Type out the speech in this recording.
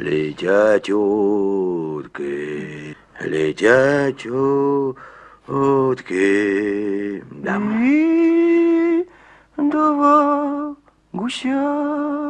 Летят утки, летят утки. Да. И два гуся